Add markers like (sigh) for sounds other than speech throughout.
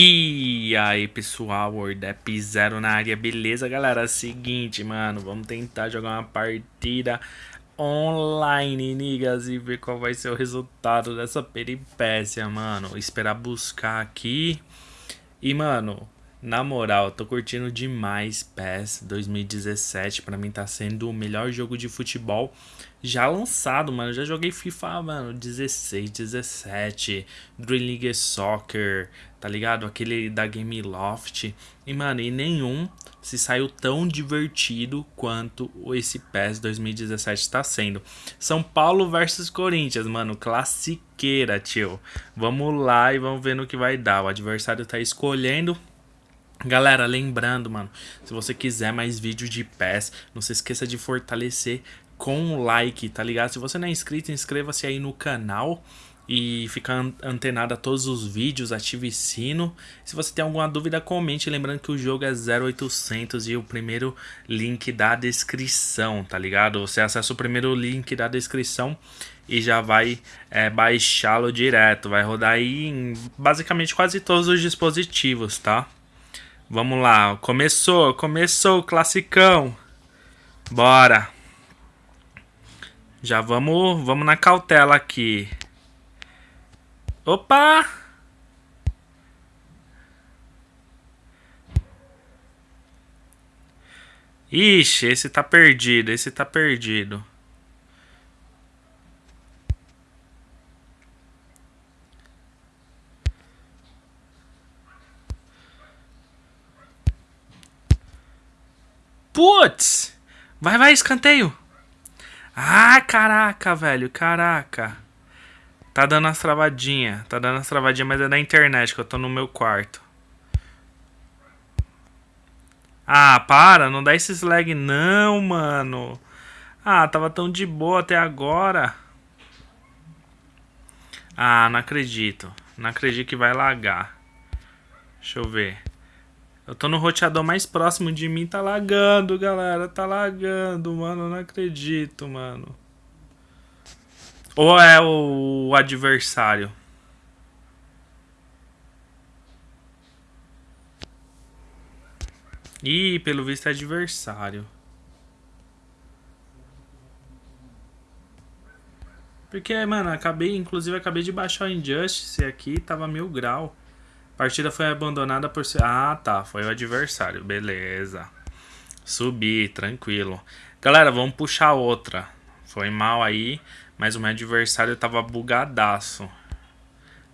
E aí pessoal, Wordap Zero na área, beleza galera? Seguinte, mano, vamos tentar jogar uma partida online, niggas, e ver qual vai ser o resultado dessa peripécia, mano. Esperar buscar aqui. E, mano, na moral, tô curtindo demais PES 2017. Pra mim tá sendo o melhor jogo de futebol já lançado, mano. Já joguei FIFA, mano, 16, 17, Dream League Soccer, tá ligado? Aquele da Game Loft. E, mano, e nenhum se saiu tão divertido quanto esse PES 2017 está sendo. São Paulo versus Corinthians, mano, classiqueira, tio. Vamos lá e vamos ver no que vai dar. O adversário tá escolhendo Galera, lembrando, mano, se você quiser mais vídeos de PES, não se esqueça de fortalecer com o like, tá ligado? Se você não é inscrito, inscreva-se aí no canal e fica antenado a todos os vídeos, ative sino. Se você tem alguma dúvida, comente. Lembrando que o jogo é 0800 e o primeiro link da descrição, tá ligado? Você acessa o primeiro link da descrição e já vai é, baixá-lo direto. Vai rodar aí em basicamente quase todos os dispositivos, tá? Vamos lá, começou, começou o classicão. Bora. Já vamos, vamos na cautela aqui. Opa! Ixi, esse tá perdido, esse tá perdido. Putz! Vai, vai, escanteio. Ah, caraca, velho, caraca. Tá dando as travadinhas. Tá dando as travadinhas, mas é da internet que eu tô no meu quarto. Ah, para, não dá esses lag não, mano. Ah, tava tão de boa até agora. Ah, não acredito. Não acredito que vai lagar. Deixa eu ver. Eu tô no roteador mais próximo de mim, tá lagando, galera. Tá lagando, mano. Não acredito, mano. Ou é o adversário? Ih, pelo visto é adversário. Porque, mano, acabei, inclusive acabei de baixar o Injustice aqui, tava mil grau. Partida foi abandonada por... Ah, tá, foi o adversário, beleza. Subi, tranquilo. Galera, vamos puxar outra. Foi mal aí. Mas o meu adversário tava bugadaço.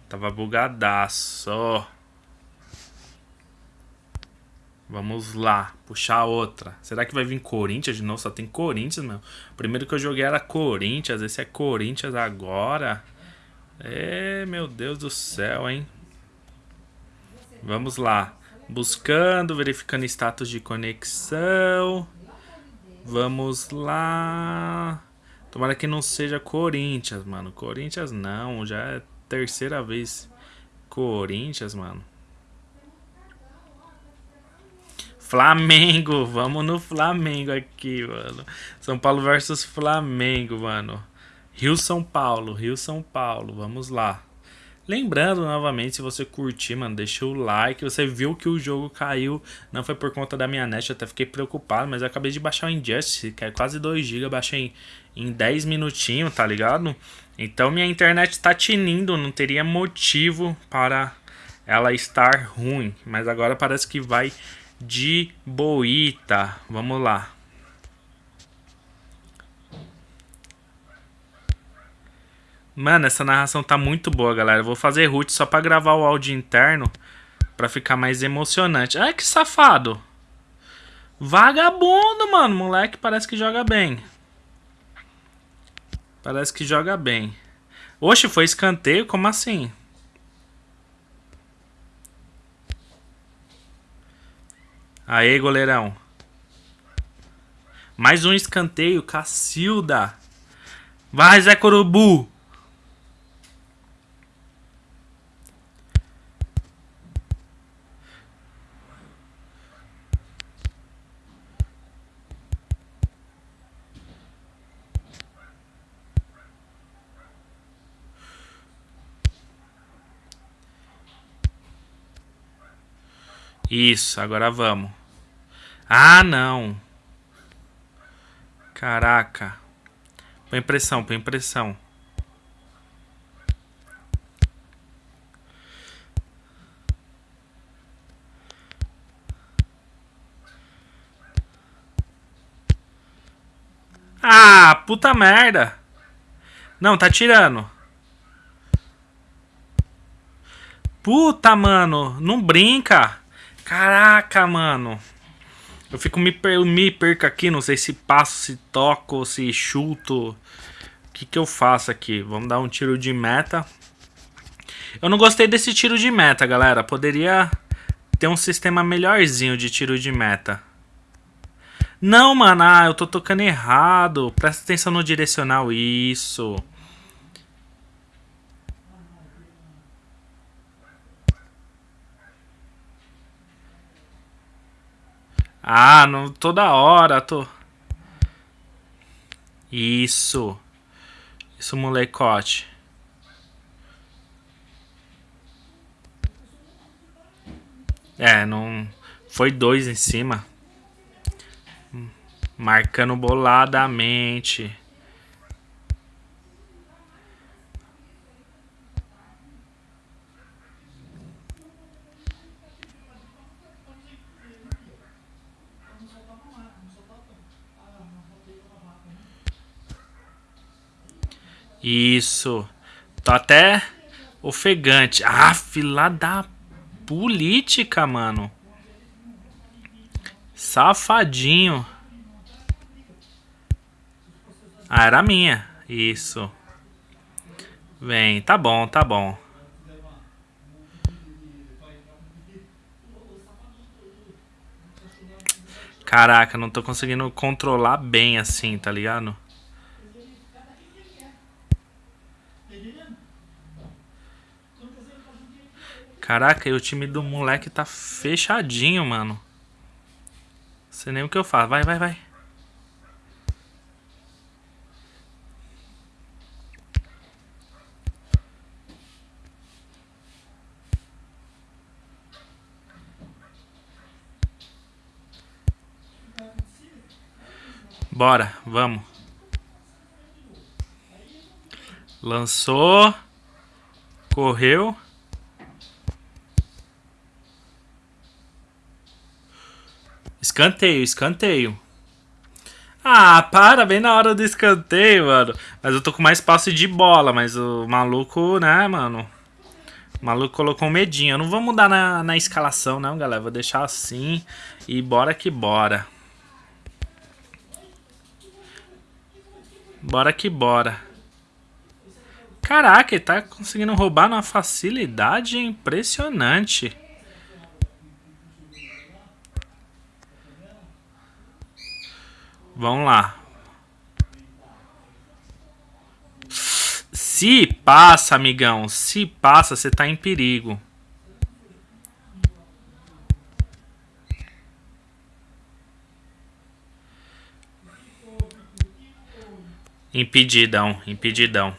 Tava bugadaço. Vamos lá, puxar outra. Será que vai vir Corinthians de novo? Só tem Corinthians, meu. Primeiro que eu joguei era Corinthians. Esse é Corinthians agora. É, meu Deus do céu, hein? Vamos lá. Buscando, verificando status de conexão. Vamos lá. Tomara que não seja Corinthians, mano. Corinthians não, já é terceira vez. Corinthians, mano. Flamengo, (laughs) vamos no Flamengo aqui, mano. São Paulo versus Flamengo, mano. Rio São Paulo, Rio São Paulo, vamos lá. Lembrando novamente, se você curtir, mano, deixa o like. Você viu que o jogo caiu, não foi por conta da minha net, eu até fiquei preocupado, mas eu acabei de baixar o Injustice, que é quase 2 GB, baixei em, em 10 minutinhos, tá ligado? Então minha internet tá tinindo, não teria motivo para ela estar ruim, mas agora parece que vai de boita. Vamos lá. Mano, essa narração tá muito boa, galera. vou fazer root só pra gravar o áudio interno. Pra ficar mais emocionante. Ai, que safado. Vagabundo, mano. Moleque parece que joga bem. Parece que joga bem. Oxe, foi escanteio? Como assim? Aê, goleirão. Mais um escanteio. Cacilda. Vai, Zé Corubu. Isso, agora vamos. Ah, não. Caraca. Põe pressão, põe pressão. Ah, puta merda. Não, tá tirando. Puta, mano. Não brinca. Caraca, mano. Eu fico me, per me perco aqui. Não sei se passo, se toco, se chuto. O que, que eu faço aqui? Vamos dar um tiro de meta. Eu não gostei desse tiro de meta, galera. Poderia ter um sistema melhorzinho de tiro de meta. Não, mano, ah, eu tô tocando errado. Presta atenção no direcional. Isso. Ah, não, toda hora tô. Isso. Isso, molecote. É, não. Foi dois em cima. Marcando boladamente. Isso. Tô até ofegante. Ah, fila da política, mano. Safadinho. Ah, era minha. Isso. Vem, tá bom, tá bom. Caraca, não tô conseguindo controlar bem assim, tá ligado? Caraca, e o time do moleque tá fechadinho, mano. Não sei nem o que eu faço. Vai, vai, vai. Bora, vamos. Lançou. Correu. Escanteio, escanteio. Ah, para, bem na hora do escanteio, mano. Mas eu tô com mais passe de bola, mas o maluco, né, mano? O maluco colocou um medinho. Eu não vou mudar na, na escalação, não, galera. Vou deixar assim e bora que bora. Bora que bora. Caraca, ele tá conseguindo roubar numa facilidade impressionante. Vamos lá. Se passa, amigão. Se passa, você tá em perigo. Impedidão, impedidão.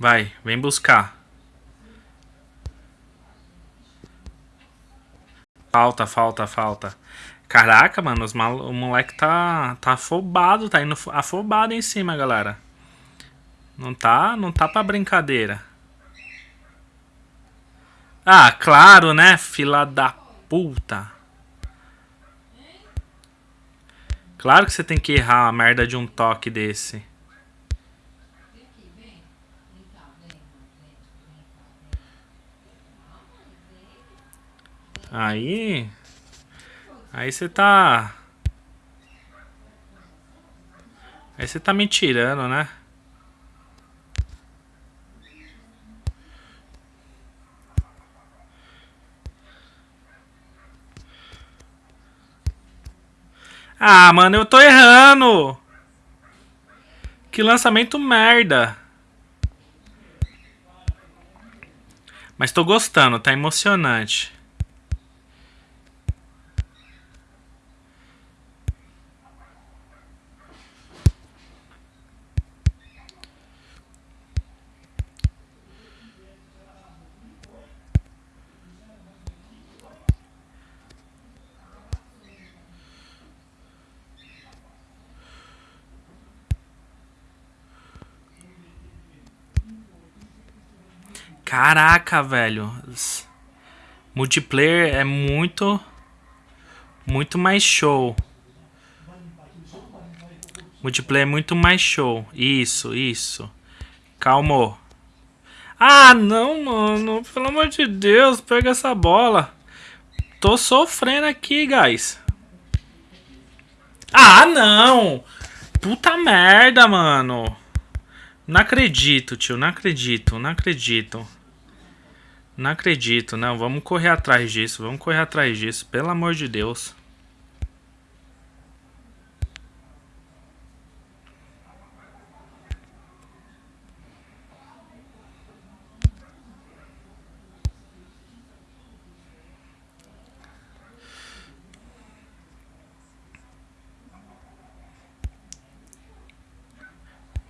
Vai, vem buscar. Falta, falta, falta. Caraca, mano, os mal... o moleque tá, tá afobado, tá indo afobado em cima, galera. Não tá, não tá pra brincadeira. Ah, claro, né? Fila da puta. Claro que você tem que errar a merda de um toque desse. Aí... Aí você tá... Aí você tá me tirando, né? Ah, mano, eu tô errando. Que lançamento merda. Mas tô gostando, tá emocionante. Caraca, velho. Multiplayer é muito... Muito mais show. Multiplayer é muito mais show. Isso, isso. Calma. Ah, não, mano. Pelo amor de Deus, pega essa bola. Tô sofrendo aqui, guys. Ah, não! Puta merda, mano. Não acredito, tio. Não acredito, não acredito. Não acredito, não. Vamos correr atrás disso. Vamos correr atrás disso. Pelo amor de Deus.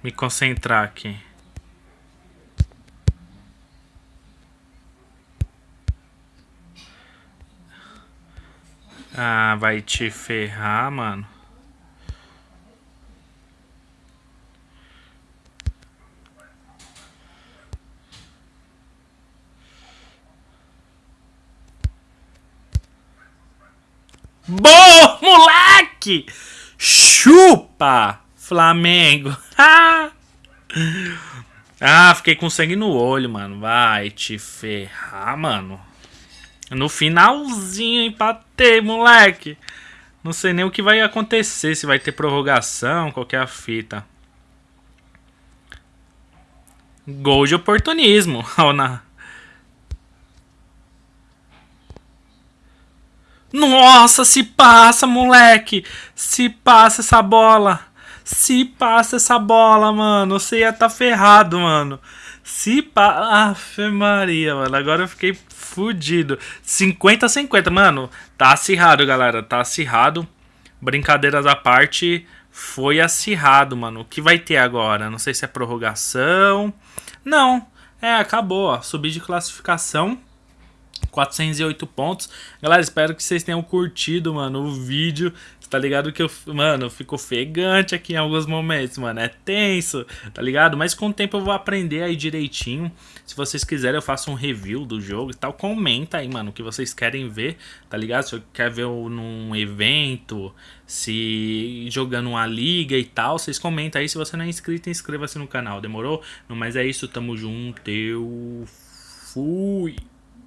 me concentrar aqui. Ah, vai te ferrar, mano. Boa, moleque! Chupa! Flamengo. (laughs) ah, fiquei com sangue no olho, mano. Vai te ferrar, mano. No finalzinho empatei, moleque. Não sei nem o que vai acontecer, se vai ter prorrogação, qualquer fita. Gol de oportunismo. (laughs) Nossa, se passa, moleque. Se passa essa bola. Se passa essa bola, mano, você ia tá ferrado, mano. Se passa. Afe Maria, mano. Agora eu fiquei fudido. 50 a 50, mano. Tá acirrado, galera. Tá acirrado. Brincadeiras à parte. Foi acirrado, mano. O que vai ter agora? Não sei se é prorrogação. Não. É, acabou, ó. Subir de classificação. 408 pontos. Galera, espero que vocês tenham curtido, mano, o vídeo. Tá ligado que eu, mano, eu fico ofegante aqui em alguns momentos, mano. É tenso, tá ligado? Mas com o tempo eu vou aprender aí direitinho. Se vocês quiserem, eu faço um review do jogo e tal. Comenta aí, mano, o que vocês querem ver, tá ligado? Se quer ver num evento, se jogando uma liga e tal, vocês comentam aí. Se você não é inscrito, inscreva-se no canal, demorou? Mas é isso, tamo junto, eu fui.